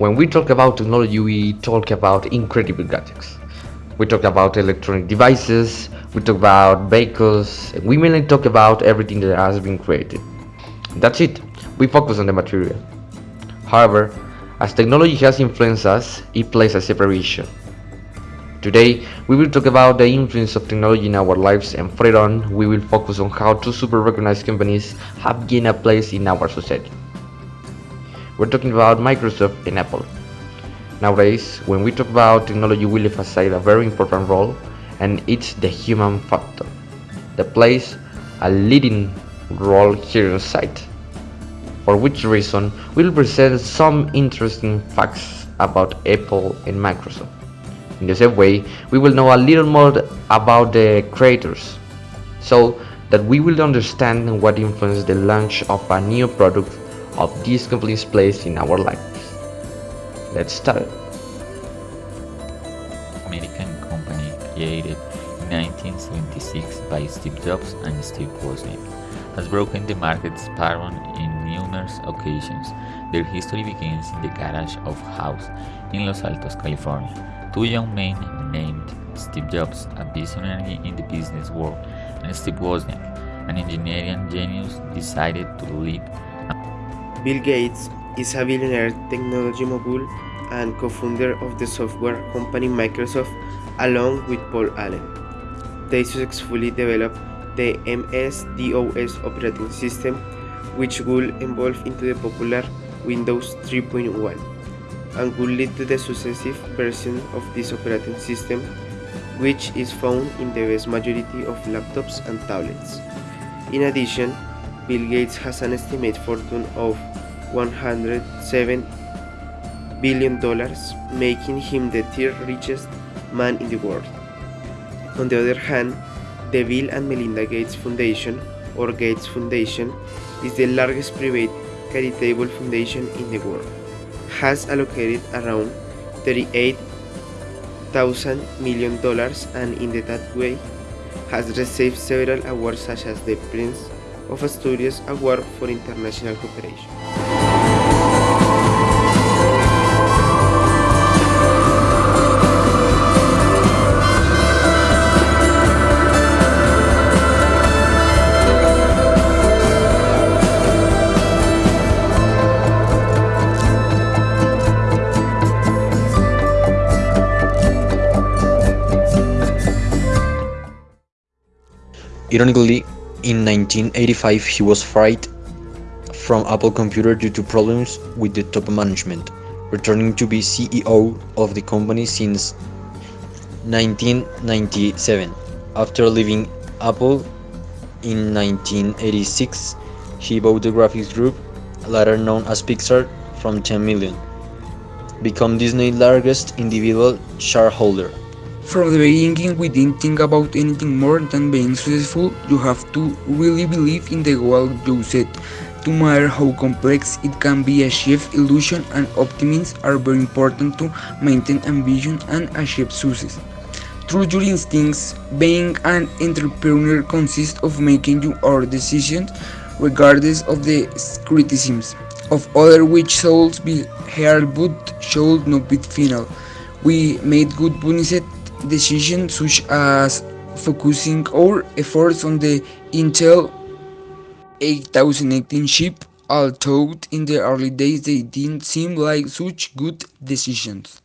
When we talk about technology, we talk about incredible gadgets. We talk about electronic devices, we talk about vehicles, and we mainly talk about everything that has been created. That's it, we focus on the material. However, as technology has influenced us, it plays a separation. Today, we will talk about the influence of technology in our lives and further on, we will focus on how two super recognized companies have gained a place in our society. We're talking about Microsoft and Apple. Nowadays, when we talk about technology, we emphasize a very important role, and it's the human factor that plays a leading role here on site. For which reason, we'll present some interesting facts about Apple and Microsoft. In the same way, we will know a little more about the creators, so that we will understand what influenced the launch of a new product of these companies' place in our lives. Let's start. American company created in 1976 by Steve Jobs and Steve Wozniak has broken the market's pattern in numerous occasions. Their history begins in the garage of house in Los Altos, California. Two young men named Steve Jobs, a visionary in the business world, and Steve Wozniak, an engineering genius, decided to lead. Bill Gates is a billionaire technology mogul and co-founder of the software company Microsoft along with Paul Allen. They successfully developed the MS-DOS operating system which would evolve into the popular Windows 3.1 and would lead to the successive version of this operating system which is found in the vast majority of laptops and tablets. In addition, Bill Gates has an estimated fortune of 107 billion dollars, making him the third richest man in the world. On the other hand, the Bill and Melinda Gates Foundation, or Gates Foundation, is the largest private charitable foundation in the world. Has allocated around 38,000 million dollars and in the that way has received several awards such as the Prince of Asturias Award for International Cooperation. Ironically, in 1985 he was fired from Apple Computer due to problems with the top management, returning to be CEO of the company since 1997. After leaving Apple in 1986, he bought the graphics group, later known as Pixar, from 10 million, become Disney's largest individual shareholder. From the beginning we didn't think about anything more than being successful, you have to really believe in the goal you set. No matter how complex it can be achieved, illusion and optimism are very important to maintain ambition and achieve success. Through your instincts, being an entrepreneur consists of making your decisions regardless of the criticisms of others which should be heard but should not be final. We made good business decisions uh, such as focusing our efforts on the Intel 8018 chip, although in the early days they didn't seem like such good decisions.